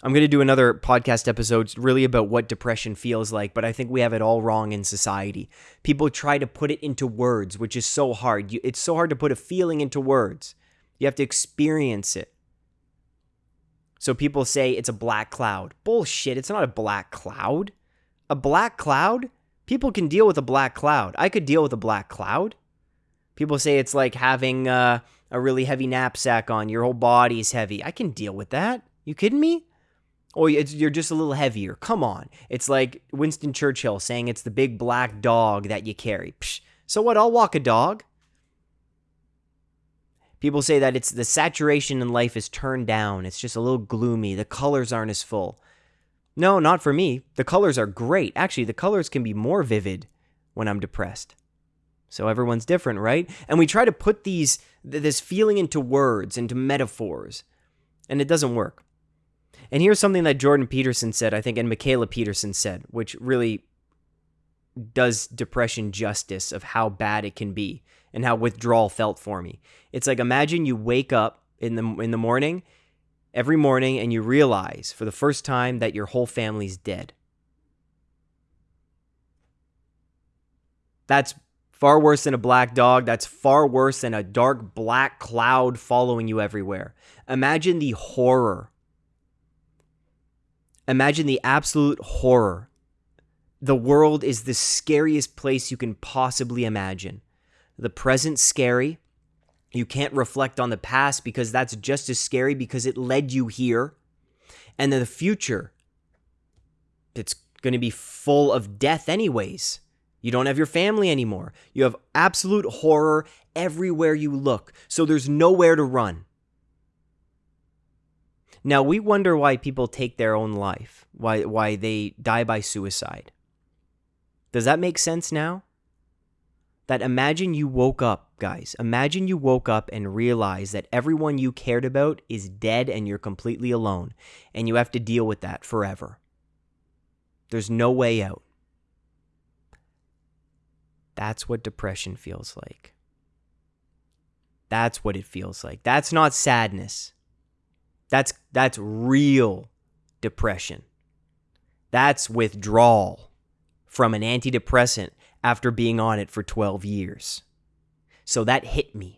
I'm going to do another podcast episode really about what depression feels like, but I think we have it all wrong in society. People try to put it into words, which is so hard. You, it's so hard to put a feeling into words. You have to experience it. So people say it's a black cloud. Bullshit, it's not a black cloud. A black cloud? People can deal with a black cloud. I could deal with a black cloud. People say it's like having uh, a really heavy knapsack on, your whole body's heavy. I can deal with that. You kidding me? Oh, you're just a little heavier. Come on. It's like Winston Churchill saying it's the big black dog that you carry. Psh, so what? I'll walk a dog. People say that it's the saturation in life is turned down. It's just a little gloomy. The colors aren't as full. No, not for me. The colors are great. Actually, the colors can be more vivid when I'm depressed. So everyone's different, right? And we try to put these this feeling into words, into metaphors, and it doesn't work. And here's something that Jordan Peterson said, I think, and Mikhaila Peterson said, which really does depression justice of how bad it can be and how withdrawal felt for me. It's like imagine you wake up in the in the morning every morning and you realize for the first time that your whole family's dead. That's far worse than a black dog. That's far worse than a dark black cloud following you everywhere. Imagine the horror Imagine the absolute horror. The world is the scariest place you can possibly imagine. The present scary. You can't reflect on the past because that's just as scary because it led you here. And then the future, it's going to be full of death, anyways. You don't have your family anymore. You have absolute horror everywhere you look. So there's nowhere to run. Now we wonder why people take their own life, why why they die by suicide. Does that make sense now? That imagine you woke up, guys. Imagine you woke up and realized that everyone you cared about is dead and you're completely alone and you have to deal with that forever. There's no way out. That's what depression feels like. That's what it feels like. That's not sadness. That's that's real depression. That's withdrawal from an antidepressant after being on it for 12 years. So that hit me.